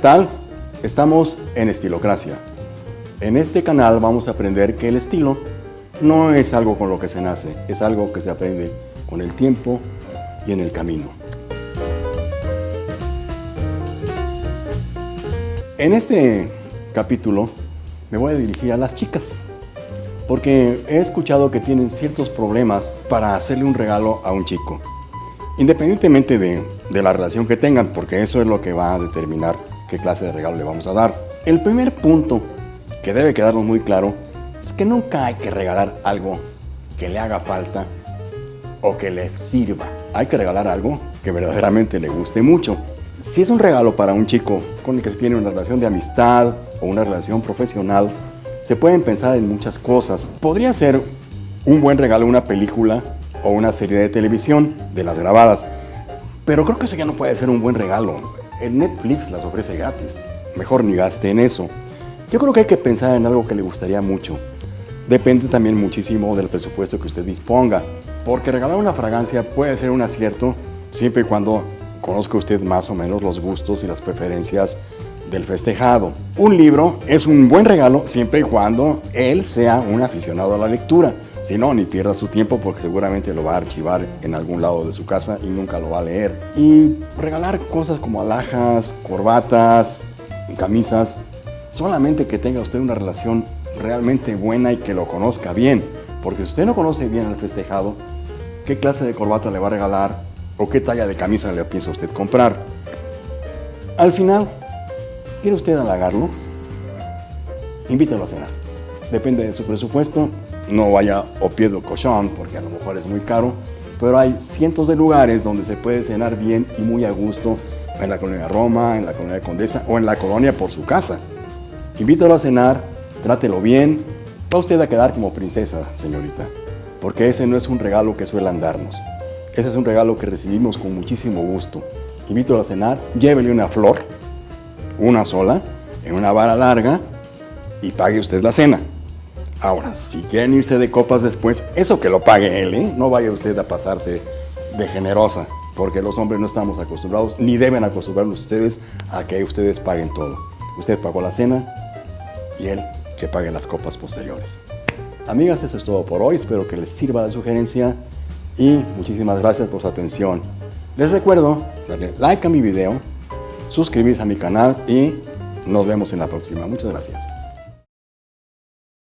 tal? Estamos en Estilocracia. En este canal vamos a aprender que el estilo no es algo con lo que se nace, es algo que se aprende con el tiempo y en el camino. En este capítulo me voy a dirigir a las chicas, porque he escuchado que tienen ciertos problemas para hacerle un regalo a un chico, independientemente de, de la relación que tengan, porque eso es lo que va a determinar qué clase de regalo le vamos a dar. El primer punto que debe quedarnos muy claro es que nunca hay que regalar algo que le haga falta o que le sirva. Hay que regalar algo que verdaderamente le guste mucho. Si es un regalo para un chico con el que se tiene una relación de amistad o una relación profesional, se pueden pensar en muchas cosas. Podría ser un buen regalo una película o una serie de televisión de las grabadas, pero creo que eso ya no puede ser un buen regalo. El Netflix las ofrece gratis. Mejor ni gaste en eso. Yo creo que hay que pensar en algo que le gustaría mucho. Depende también muchísimo del presupuesto que usted disponga, porque regalar una fragancia puede ser un acierto siempre y cuando conozca usted más o menos los gustos y las preferencias del festejado. Un libro es un buen regalo siempre y cuando él sea un aficionado a la lectura. Si no, ni pierda su tiempo porque seguramente lo va a archivar en algún lado de su casa y nunca lo va a leer. Y regalar cosas como alhajas, corbatas, camisas, solamente que tenga usted una relación realmente buena y que lo conozca bien. Porque si usted no conoce bien al festejado, ¿qué clase de corbata le va a regalar o qué talla de camisa le piensa usted comprar? Al final, ¿quiere usted halagarlo? Invítalo a cenar. Depende de su presupuesto no vaya Opiedo Cochón, porque a lo mejor es muy caro, pero hay cientos de lugares donde se puede cenar bien y muy a gusto en la colonia Roma, en la colonia Condesa o en la colonia por su casa. Invítalo a cenar, trátelo bien, va usted a quedar como princesa, señorita, porque ese no es un regalo que suelan darnos. Ese es un regalo que recibimos con muchísimo gusto. Invítalo a cenar, llévele una flor, una sola, en una vara larga y pague usted la cena. Ahora, si quieren irse de copas después, eso que lo pague él, ¿eh? No vaya usted a pasarse de generosa, porque los hombres no estamos acostumbrados, ni deben acostumbrarnos ustedes a que ustedes paguen todo. Usted pagó la cena y él que pague las copas posteriores. Amigas, eso es todo por hoy. Espero que les sirva la sugerencia y muchísimas gracias por su atención. Les recuerdo darle like a mi video, suscribirse a mi canal y nos vemos en la próxima. Muchas gracias.